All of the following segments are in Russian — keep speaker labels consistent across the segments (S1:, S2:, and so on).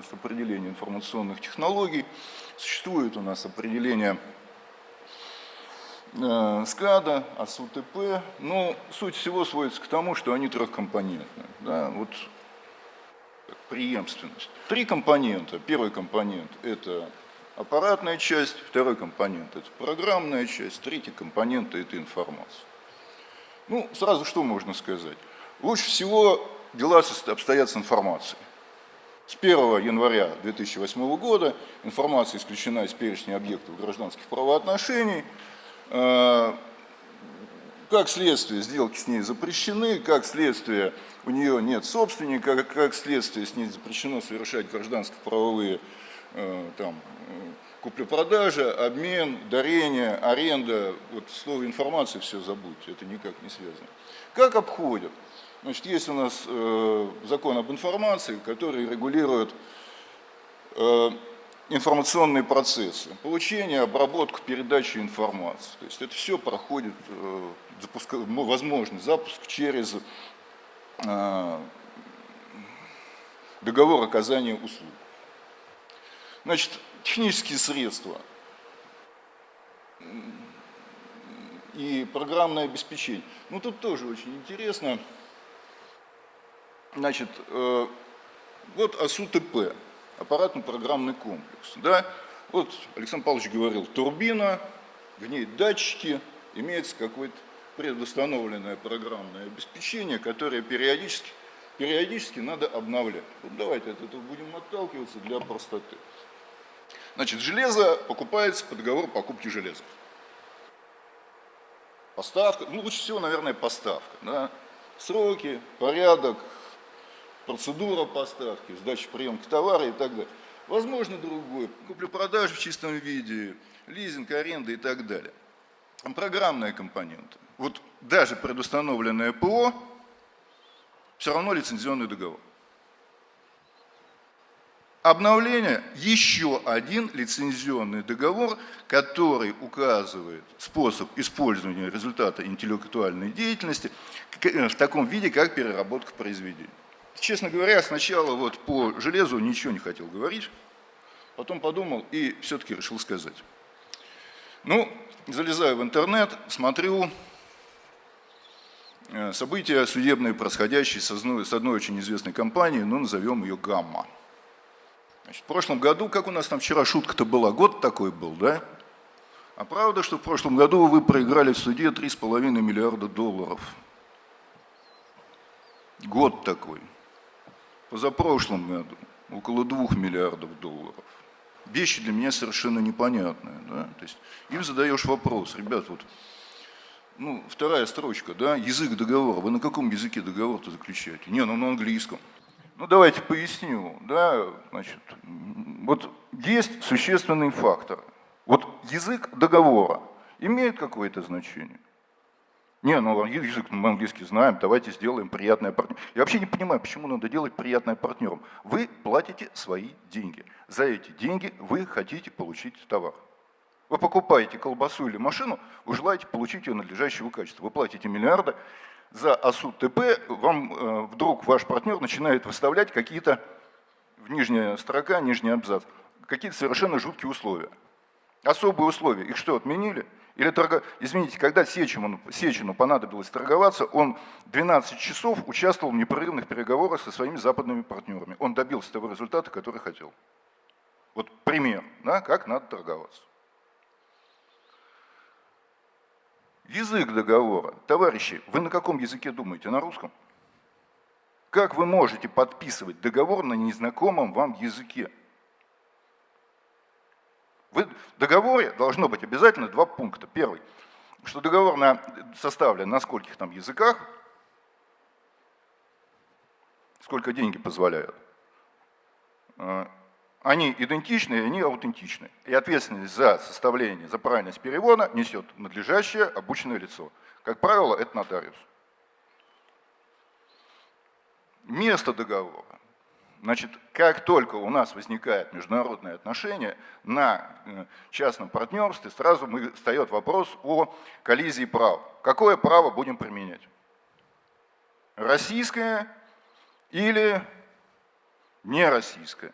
S1: нас определение информационных технологий, существует у нас определение э, СКАДа, АСУТП, но суть всего сводится к тому, что они трехкомпонентные. Да? Вот преемственность. Три компонента. Первый компонент – это аппаратная часть, второй компонент – это программная часть, третий компонент – это информация. Ну, сразу что можно сказать? Лучше всего дела обстоят с информацией. С 1 января 2008 года информация исключена из перечня объектов гражданских правоотношений. Э, как следствие, сделки с ней запрещены, как следствие, у нее нет собственника, как, следствие, с ней запрещено совершать гражданско-правовые э, там, купля-продажа, обмен, дарение, аренда. Вот слово информации все забудьте, это никак не связано. Как обходят? Значит, есть у нас э, закон об информации, который регулирует э, информационные процессы, получение, обработку, передачу информации. То есть это все проходит, э, запуск, возможный запуск через договор оказания услуг. Значит, технические средства и программное обеспечение. Ну, тут тоже очень интересно. Значит, э, вот АСУ-ТП аппаратно-программный комплекс. Да? Вот Александр Павлович говорил, турбина, в ней датчики, имеется какое-то предустановленное программное обеспечение, которое периодически, периодически надо обновлять. Вот давайте от этого будем отталкиваться для простоты. Значит, железо покупается по договору покупки железа. Поставка, ну лучше всего, наверное, поставка. Да? Сроки, порядок, процедура поставки, сдача приемки товара и так далее. Возможно, другой, куплю-продажу в чистом виде, лизинг, аренда и так далее. Программная компонента. Вот даже предустановленное ПО, все равно лицензионный договор. Обновление – еще один лицензионный договор, который указывает способ использования результата интеллектуальной деятельности в таком виде, как переработка произведения. Честно говоря, сначала вот по железу ничего не хотел говорить, потом подумал и все-таки решил сказать. Ну, залезаю в интернет, смотрю э, события судебные, происходящие с одной, с одной очень известной компанией, ну, назовем ее «Гамма». Значит, в прошлом году, как у нас там вчера шутка-то была, год такой был, да? А правда, что в прошлом году вы проиграли в суде 3,5 миллиарда долларов? Год такой позапрошлом году около 2 миллиардов долларов. Вещи для меня совершенно непонятные. Да? То есть им задаешь вопрос, ребят, вот, ну, вторая строчка, да, язык договора. Вы на каком языке договор-то заключаете? Не, ну на английском. Ну давайте поясню, да, значит, вот есть существенный фактор. Вот язык договора имеет какое-то значение? Не, ну язык мы английский знаем, давайте сделаем приятное партнерам. Я вообще не понимаю, почему надо делать приятное партнерам. Вы платите свои деньги. За эти деньги вы хотите получить товар. Вы покупаете колбасу или машину, вы желаете получить ее надлежащего качества. Вы платите миллиарды, за АСУ ТП вам э, вдруг ваш партнер начинает выставлять какие-то, в нижняя строка, нижний абзац, какие-то совершенно жуткие условия. Особые условия. Их что, отменили? Или торго... Извините, когда Сечину, Сечину понадобилось торговаться, он 12 часов участвовал в непрерывных переговорах со своими западными партнерами. Он добился того результата, который хотел. Вот пример, да, как надо торговаться. Язык договора. Товарищи, вы на каком языке думаете? На русском? Как вы можете подписывать договор на незнакомом вам языке? В договоре должно быть обязательно два пункта. Первый, что договор на, составлен на скольких там языках, сколько деньги позволяют. А, они идентичны, они аутентичны. И ответственность за составление, за правильность перевода несет надлежащее обученное лицо. Как правило, это нотариус. Место договора. Значит, как только у нас возникает международные отношения на э, частном партнерстве, сразу встает вопрос о коллизии прав. Какое право будем применять? российская или не российская.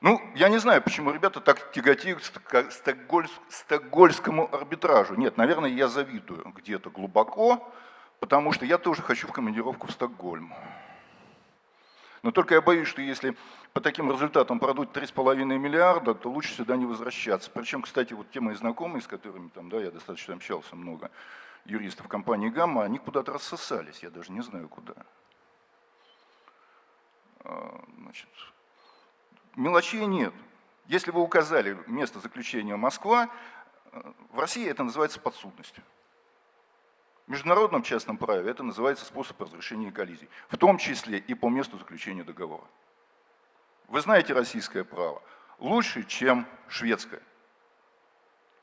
S1: Ну, я не знаю, почему ребята так тяготеют к стокгольскому арбитражу. Нет, наверное, я завидую где-то глубоко, потому что я тоже хочу в командировку в Стокгольм. Но только я боюсь, что если по таким результатам продуть 3,5 миллиарда, то лучше сюда не возвращаться. Причем, кстати, вот те мои знакомые, с которыми там, да, я достаточно общался много, юристов компании «Гамма», они куда-то рассосались, я даже не знаю куда. А, значит, мелочей нет. Если вы указали место заключения Москва, в России это называется подсудностью. Международном частном праве это называется способ разрешения коллизий, в том числе и по месту заключения договора. Вы знаете российское право лучше, чем шведское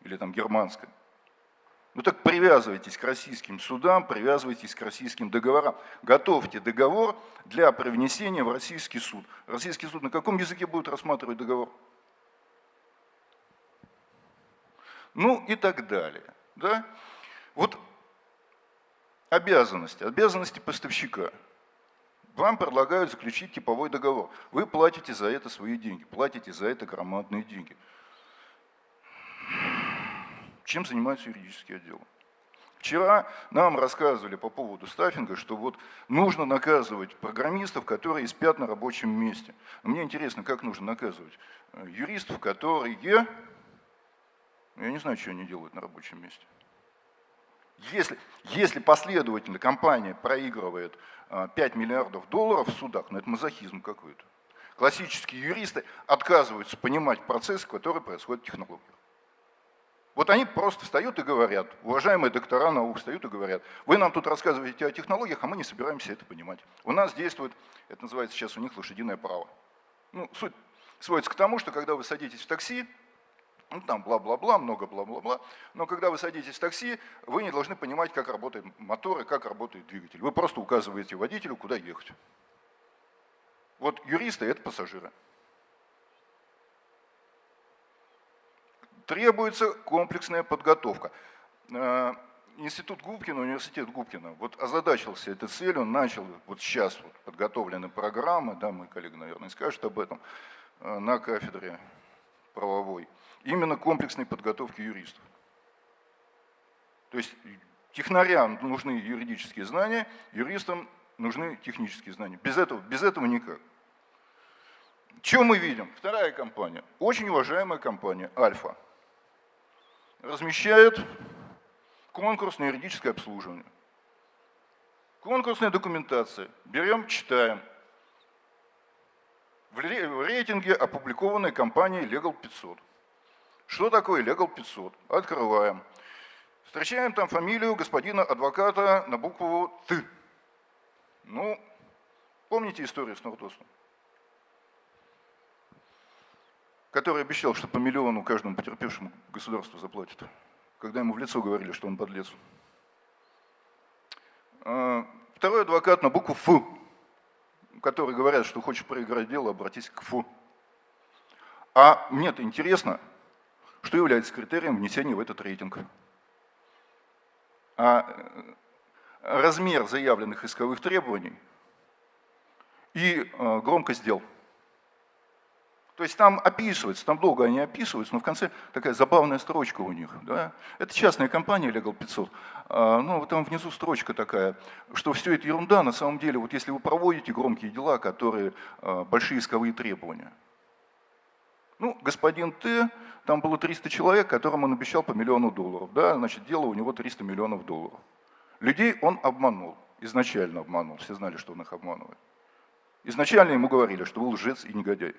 S1: или там германское. Ну так привязывайтесь к российским судам, привязывайтесь к российским договорам. Готовьте договор для привнесения в российский суд. Российский суд на каком языке будет рассматривать договор? Ну и так далее. Да? Вот обязанности, обязанности поставщика. Вам предлагают заключить типовой договор. Вы платите за это свои деньги, платите за это громадные деньги. Чем занимается юридический отдел? Вчера нам рассказывали по поводу стаффинга, что вот нужно наказывать программистов, которые спят на рабочем месте. Мне интересно, как нужно наказывать э, юристов, которые, я не знаю, что они делают на рабочем месте. Если, если последовательно компания проигрывает 5 а, миллиардов долларов в судах, ну это мазохизм какой-то. Классические юристы отказываются понимать процессы, которые происходят в технологиях. Вот они просто встают и говорят, уважаемые доктора наук встают и говорят, вы нам тут рассказываете о технологиях, а мы не собираемся это понимать. У нас действует, это называется сейчас у них лошадиное право. Ну, суть сводится к тому, что когда вы садитесь в такси, ну, там бла-бла-бла, много бла-бла-бла. Но когда вы садитесь в такси, вы не должны понимать, как работает мотор и как работает двигатель. Вы просто указываете водителю, куда ехать. Вот юристы – это пассажиры. Требуется комплексная подготовка. Э, институт Губкина, университет Губкина, вот озадачился этой целью, начал вот сейчас вот подготовлены программы, да, мой коллега, наверное, скажет об этом, э, на кафедре правовой именно комплексной подготовки юристов. То есть технарям нужны юридические знания, юристам нужны технические знания. Без этого, без этого никак. Что мы видим? Вторая компания, очень уважаемая компания Альфа, размещает конкурс на юридическое обслуживание. Конкурсная документация. Берем, читаем. В рейтинге опубликованной компанией Legal 500. Что такое Legal 500? Открываем. Встречаем там фамилию господина адвоката на букву «Т». Ну, помните историю с Нордосом? Который обещал, что по миллиону каждому потерпевшему государство заплатит, когда ему в лицо говорили, что он подлец. А, второй адвокат на букву «Ф», который говорят, что хочешь проиграть дело, обратись к «Ф». А мне-то интересно, что является критерием внесения в этот рейтинг. А э, размер заявленных исковых требований и э, громкость дел. То есть там описывается, там долго они описываются, но в конце такая забавная строчка у них. Да? Это частная компания Legal 500, а, ну там внизу строчка такая, что все это ерунда, на самом деле, вот если вы проводите громкие дела, которые а, большие исковые требования. Ну, господин Т там было 300 человек, которым он обещал по миллиону долларов. Да? Значит, дело у него 300 миллионов долларов. Людей он обманул, изначально обманул, все знали, что он их обманывает. Изначально ему говорили, что вы лжец и негодяй.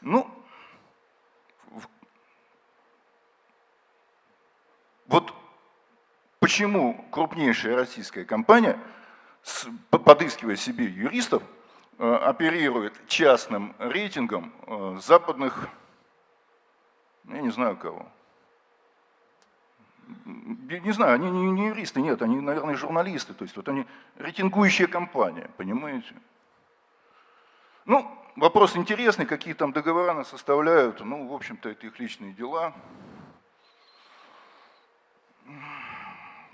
S1: Ну, вот почему крупнейшая российская компания, подыскивая себе юристов, оперирует частным рейтингом э, западных я не знаю кого. Не знаю, они не юристы, нет, они, наверное, журналисты, то есть вот они рейтингующая компания, понимаете? Ну, вопрос интересный, какие там договора нас составляют, ну, в общем-то, это их личные дела.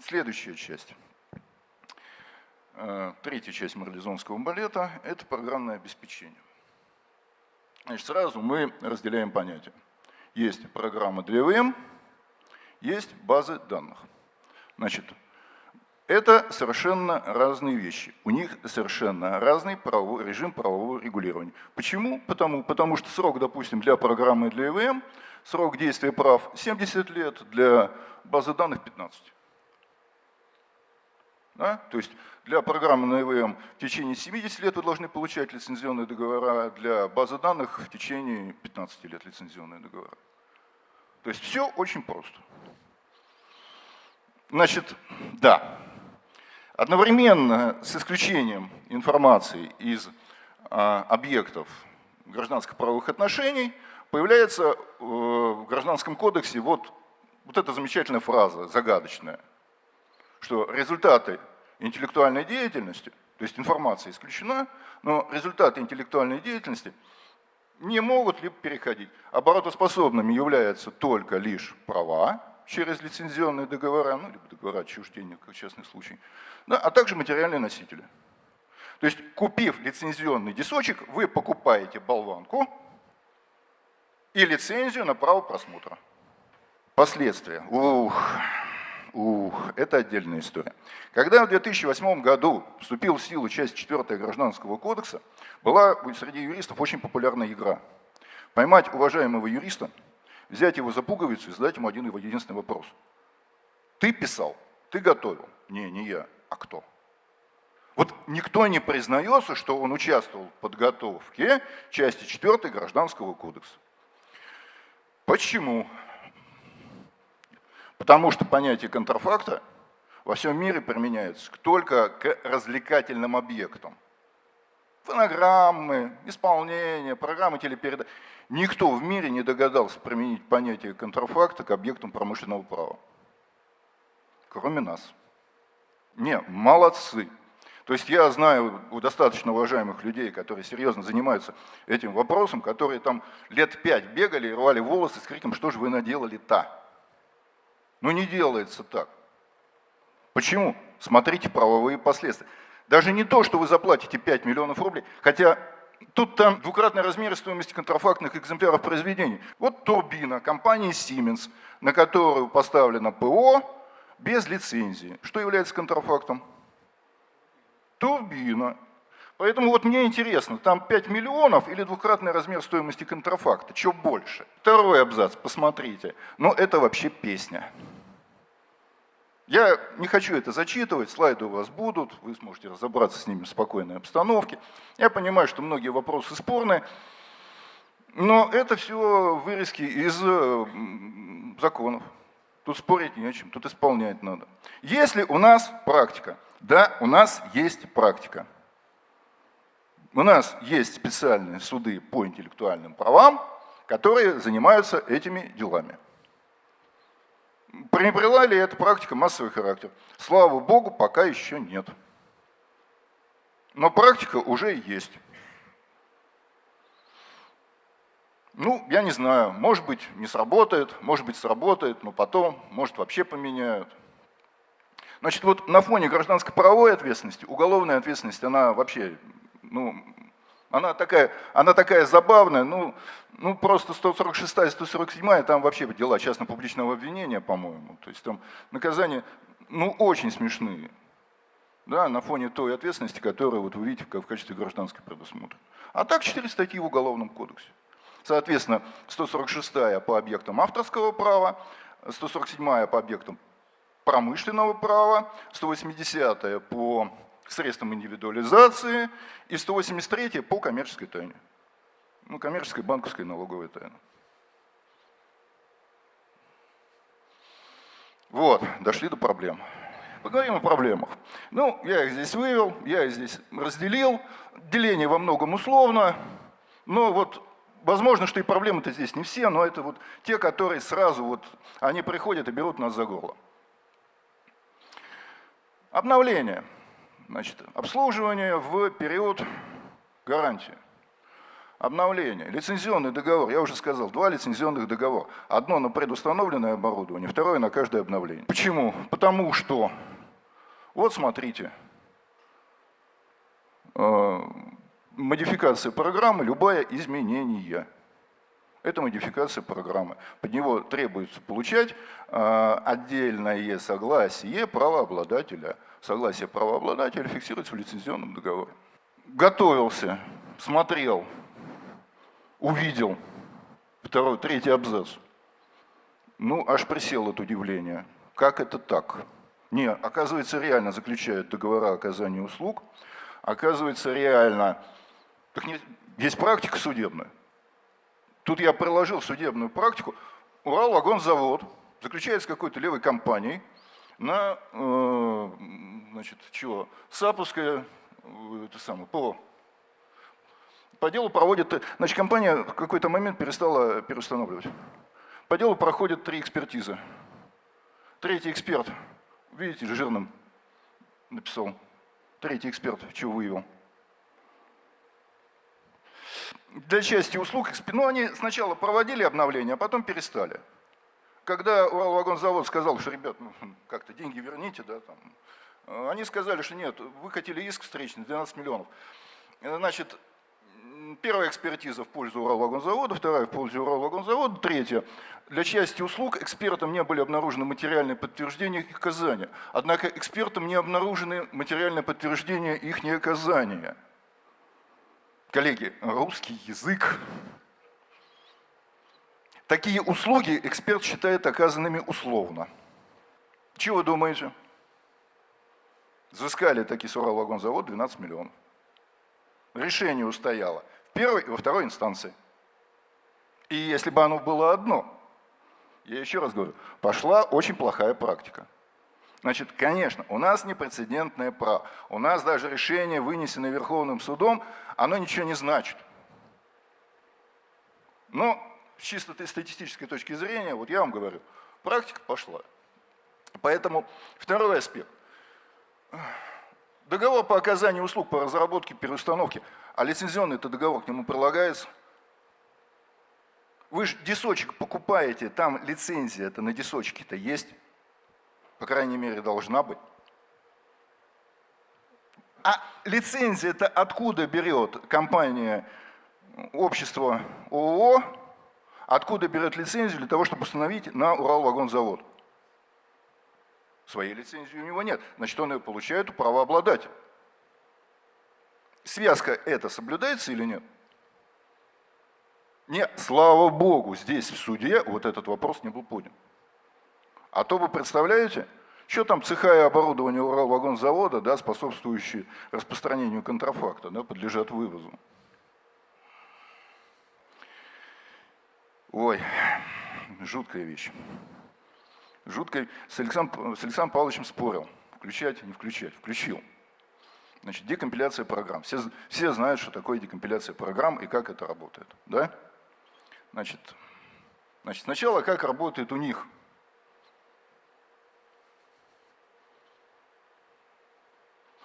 S1: Следующая часть. Э, третья часть марлезонского балета – это программное обеспечение. Значит, сразу мы разделяем понятия. Есть программа для ВМ, есть базы данных. Значит, это совершенно разные вещи. У них совершенно разный правовой, режим правового регулирования. Почему? Потому, потому что срок, допустим, для программы для ИВМ, срок действия прав 70 лет, для базы данных 15. Да? То есть для программы на ИВМ в течение 70 лет вы должны получать лицензионные договора, для базы данных в течение 15 лет лицензионные договора. То есть все очень просто. Значит, да, Одновременно с исключением информации из а, объектов гражданско-правовых отношений появляется э, в Гражданском кодексе вот, вот эта замечательная фраза, загадочная, что результаты интеллектуальной деятельности, то есть информация исключена, но результаты интеллектуальной деятельности не могут либо переходить. Оборотоспособными являются только лишь права, через лицензионные договора, ну, либо договора отчуждения, как частный случай, да, а также материальные носители. То есть, купив лицензионный дисочек, вы покупаете болванку и лицензию на право просмотра. Последствия. Ух, ух, это отдельная история. Когда в 2008 году вступил в силу часть 4 Гражданского кодекса, была среди юристов очень популярная игра. Поймать уважаемого юриста – взять его за пуговицу и задать ему один его единственный вопрос. Ты писал, ты готовил. Не, не я. А кто? Вот никто не признается, что он участвовал в подготовке части 4 Гражданского кодекса. Почему? Потому что понятие контрафакта во всем мире применяется только к развлекательным объектам. Фонограммы, исполнение, программы телепередачи. Никто в мире не догадался применить понятие контрафакта к объектам промышленного права. Кроме нас. Не, молодцы. То есть я знаю у достаточно уважаемых людей, которые серьезно занимаются этим вопросом, которые там лет пять бегали и рвали волосы с криком, что же вы наделали-то? Ну не делается так. Почему? Смотрите правовые последствия. Даже не то, что вы заплатите 5 миллионов рублей, хотя Тут там двукратный размер стоимости контрафактных экземпляров произведений. Вот турбина компании Siemens, на которую поставлено ПО без лицензии. Что является контрафактом? Турбина. Поэтому вот мне интересно, там 5 миллионов или двукратный размер стоимости контрафакта, что больше? Второй абзац, посмотрите. Но это вообще песня. Я не хочу это зачитывать, слайды у вас будут, вы сможете разобраться с ними в спокойной обстановке. Я понимаю, что многие вопросы спорные, но это все вырезки из э, законов. Тут спорить не о чем, тут исполнять надо. Если у нас практика, да, у нас есть практика. У нас есть специальные суды по интеллектуальным правам, которые занимаются этими делами. Приобрела ли эта практика массовый характер? Слава Богу, пока еще нет. Но практика уже есть. Ну, я не знаю, может быть не сработает, может быть сработает, но потом, может вообще поменяют. Значит, вот на фоне гражданской правовой ответственности, уголовная ответственность, она вообще, ну, она такая, она такая забавная, ну, ну просто 146 и 147 там вообще дела частно-публичного обвинения, по-моему. То есть там наказания, ну, очень смешные. Да, на фоне той ответственности, которую вот вы видите в качестве гражданской предусмотрена. А так четыре статьи в Уголовном кодексе. Соответственно, 146 по объектам авторского права, 147 по объектам промышленного права, 180 по средством индивидуализации и 183 по коммерческой тайне. Ну, коммерческая, банковская, налоговая тайна. Вот, дошли до проблем. Поговорим о проблемах. Ну, я их здесь вывел, я их здесь разделил. Деление во многом условно, но вот возможно, что и проблемы-то здесь не все, но это вот те, которые сразу вот, они приходят и берут нас за горло. Обновление. Значит, обслуживание в период гарантии. Обновление. Лицензионный договор, я уже сказал, два лицензионных договора. Одно на предустановленное оборудование, второе на каждое обновление. Почему? Потому что, вот смотрите, э, модификация программы, любое изменение. Это модификация программы. Под него требуется получать э, отдельное согласие правообладателя. Согласие правообладателя фиксируется в лицензионном договоре. Готовился, смотрел, увидел второй, третий абзац. Ну, аж присел от удивления. Как это так? Не, оказывается, реально заключают договора оказания услуг, оказывается, реально... Так не, есть практика судебная. Тут я приложил судебную практику. Уралвагонзавод заключает с какой-то левой компанией на, э, значит, чего, Саповское, э, это самое, ПО. По делу проводит, значит, компания в какой-то момент перестала переустанавливать. По делу проходят три экспертизы. Третий эксперт, видите, жирным написал. Третий эксперт, чего выявил. Для части услуг, ну они сначала проводили обновление, а потом перестали. Когда Уралвагонзавод сказал, что, ребят, ну, как-то деньги верните, да, там, они сказали, что нет, вы хотели иск встречный, 12 миллионов. Значит, первая экспертиза в пользу Уралвагонзавода, вторая в пользу Уралвагонзавода, третья. Для части услуг экспертам не были обнаружены материальные подтверждения их оказания. Однако экспертам не обнаружены материальные подтверждения их неоказания. Коллеги, русский язык. Такие услуги эксперт считает оказанными условно. Чего думаете? Взыскали таки с Уралвагонзавод 12 миллионов решение устояло в первой и во второй инстанции. И если бы оно было одно, я еще раз говорю, пошла очень плохая практика. Значит, конечно, у нас непрецедентное право. У нас даже решение, вынесенное Верховным судом, оно ничего не значит. Но с чисто статистической точки зрения, вот я вам говорю, практика пошла. Поэтому второй аспект. Договор по оказанию услуг по разработке переустановке, а лицензионный это договор к нему прилагается. Вы же дисочек покупаете, там лицензия это на дисочке-то есть, по крайней мере должна быть. А лицензия это откуда берет компания, общество ООО, откуда берет лицензию для того, чтобы установить на Уралвагонзавод? Своей лицензии у него нет. Значит, он ее получает у правообладателя. Связка эта соблюдается или нет? Нет, слава Богу, здесь в суде вот этот вопрос не был поднят. А то вы представляете, что там цеха и оборудование Уралвагонзавода, да, способствующие распространению контрафакта, да, подлежат вывозу. Ой, жуткая вещь жуткой, с Александром, с Александром Павловичем спорил, включать, не включать, включил. Значит, декомпиляция программ. Все, все знают, что такое декомпиляция программ и как это работает. Да? Значит, значит, сначала как работает у них.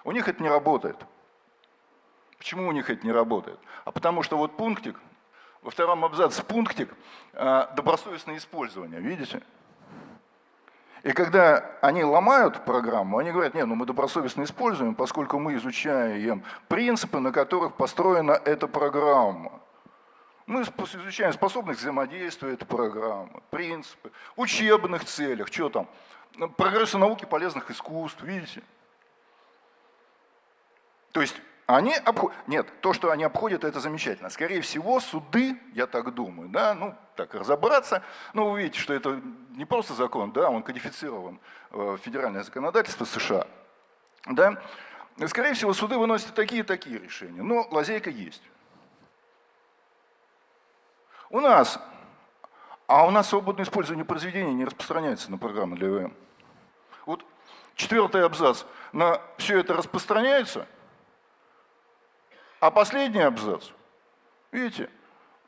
S1: У них это не работает. Почему у них это не работает? А потому что вот пунктик, во втором абзаце пунктик, а, добросовестное использование, видите? И когда они ломают программу, они говорят, нет, ну мы добросовестно используем, поскольку мы изучаем принципы, на которых построена эта программа. Мы изучаем способность взаимодействия этой программы, принципы, учебных целях, что там, прогресса науки полезных искусств, видите? То есть они обходят, нет, то, что они обходят, это замечательно. Скорее всего, суды, я так думаю, да, ну, так разобраться, ну, вы видите, что это не просто закон, да, он кодифицирован в федеральное законодательство США, да. Скорее всего, суды выносят такие и такие решения, но лазейка есть. У нас, а у нас свободное использование произведений не распространяется на программы для ВМ. Вот четвертый абзац, на все это распространяется – а последний абзац, видите,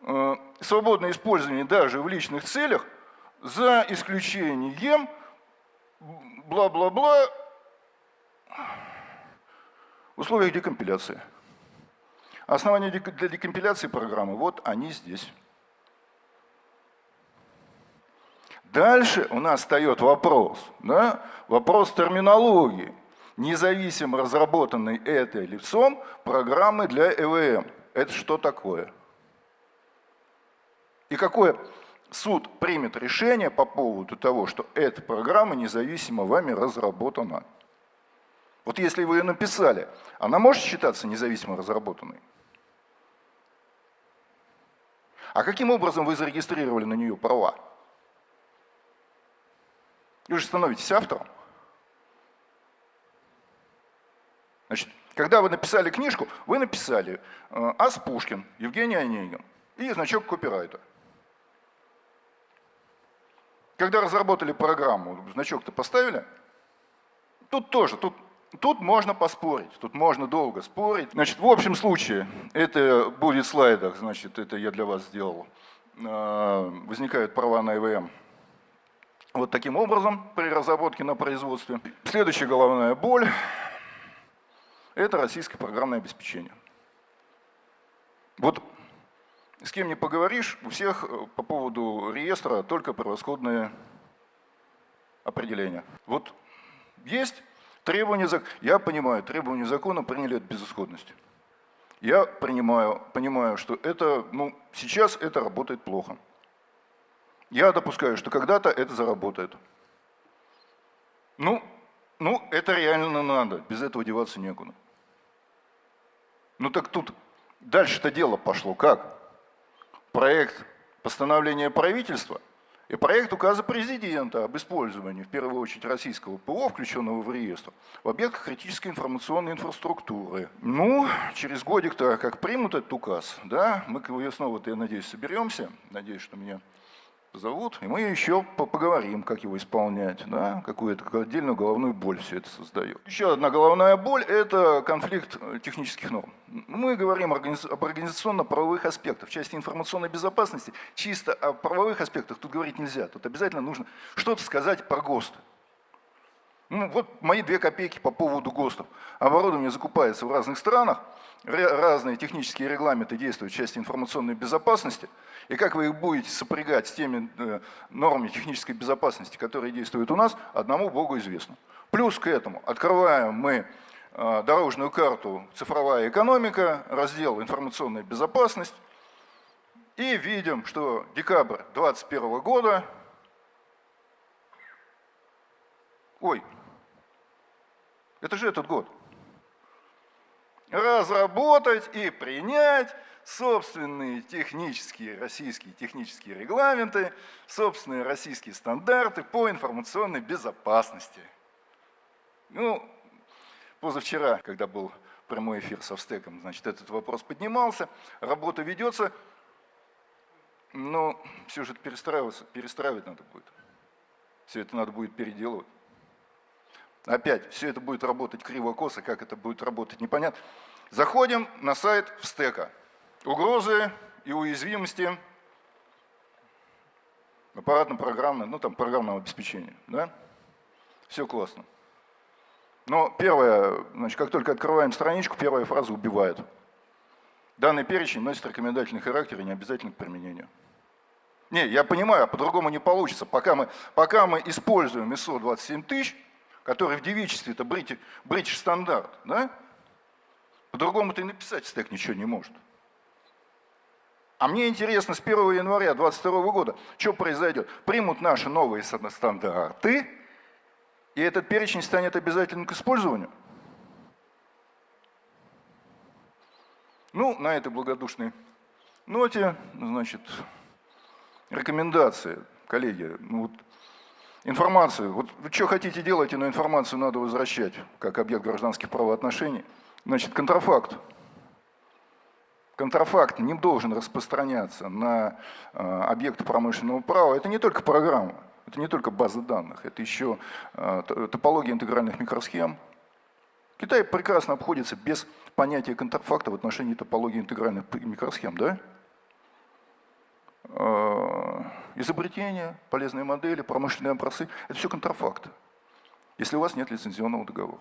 S1: э, свободное использование даже в личных целях за исключением бла-бла-бла в условиях декомпиляции. Основания для декомпиляции программы, вот они здесь. Дальше у нас встает вопрос, да, вопрос терминологии. Независимо разработанной этой лицом программы для ЭВМ. Это что такое? И какое суд примет решение по поводу того, что эта программа независимо вами разработана? Вот если вы ее написали, она может считаться независимо разработанной? А каким образом вы зарегистрировали на нее права? Вы же становитесь автором. Значит, когда вы написали книжку, вы написали э, Ас Пушкин, Евгений Онегин и значок копирайта. Когда разработали программу, значок-то поставили? Тут тоже, тут, тут можно поспорить, тут можно долго спорить. Значит, в общем случае, это будет в слайдах, значит, это я для вас сделал. Э, возникают права на ИВМ вот таким образом при разработке на производстве. Следующая головная боль – это российское программное обеспечение. Вот с кем не поговоришь, у всех э, по поводу реестра только превосходные определения. Вот есть требования я понимаю, требования закона приняли от безысходности. Я принимаю, понимаю, что это, ну, сейчас это работает плохо. Я допускаю, что когда-то это заработает. Ну, ну, это реально надо, без этого деваться некуда. Ну так тут дальше-то дело пошло как? проект постановления правительства и проект указа президента об использовании, в первую очередь, российского ПО, включенного в реестр, в объектах критической информационной инфраструктуры. Ну, через годик-то, как примут этот указ, да, мы снова-то, я надеюсь, соберемся, надеюсь, что меня зовут, и мы еще поговорим, как его исполнять, да, какую-то отдельную головную боль все это создает. Еще одна головная боль – это конфликт э, технических норм. Мы говорим об организационно-правовых аспектах. В части информационной безопасности чисто о правовых аспектах тут говорить нельзя. Тут обязательно нужно что-то сказать про ГОСТы. Ну, вот мои две копейки по поводу ГОСТов. Оборудование закупается в разных странах, разные технические регламенты действуют в части информационной безопасности, и как вы их будете сопрягать с теми э, нормами технической безопасности, которые действуют у нас, одному Богу известно. Плюс к этому открываем мы э, дорожную карту «Цифровая экономика», раздел «Информационная безопасность», и видим, что декабрь 2021 года, ой, это же этот год. Разработать и принять собственные технические, российские технические регламенты, собственные российские стандарты по информационной безопасности. Ну, позавчера, когда был прямой эфир со Встеком, значит, этот вопрос поднимался, работа ведется, но все же это перестраивать надо будет. Все это надо будет переделывать. Опять, все это будет работать криво-косо, как это будет работать, непонятно. Заходим на сайт Встека. Угрозы и уязвимости аппаратно-программное, ну там программного обеспечения. Да? Все классно. Но первое, значит, как только открываем страничку, первая фраза убивает. Данный перечень носит рекомендательный характер и не обязательно к применению. Не, я понимаю, а по-другому не получится. Пока мы, пока мы используем ISO 27000, который в девичестве это British стандарт, да? По-другому-то и написать стек ничего не может. А мне интересно, с 1 января 2022 года, что произойдет? Примут наши новые стандарты, и этот перечень станет обязательным к использованию? Ну, на этой благодушной ноте, значит, рекомендации, коллеги, ну вот Информацию. Вот что хотите делать, но информацию надо возвращать, как объект гражданских правоотношений. Значит, контрафакт. Контрафакт не должен распространяться на э, объекты промышленного права. Это не только программа, это не только база данных, это еще э, топология интегральных микросхем. Китай прекрасно обходится без понятия контрафакта в отношении топологии интегральных микросхем, да? Э, изобретения, полезные модели, промышленные образцы – это все контрафакты, если у вас нет лицензионного договора.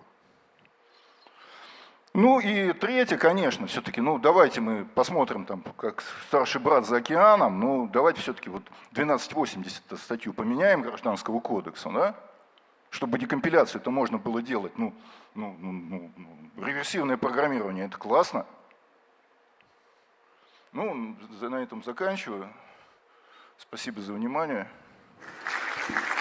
S1: Ну и третье, конечно, все-таки, ну давайте мы посмотрим, там, как старший брат за океаном, ну давайте все-таки вот 1280 статью поменяем Гражданского кодекса, да? чтобы декомпиляцию это можно было делать. Ну, ну, ну, ну, ну, реверсивное программирование – это классно. Ну, на этом заканчиваю. Спасибо за внимание. Thank.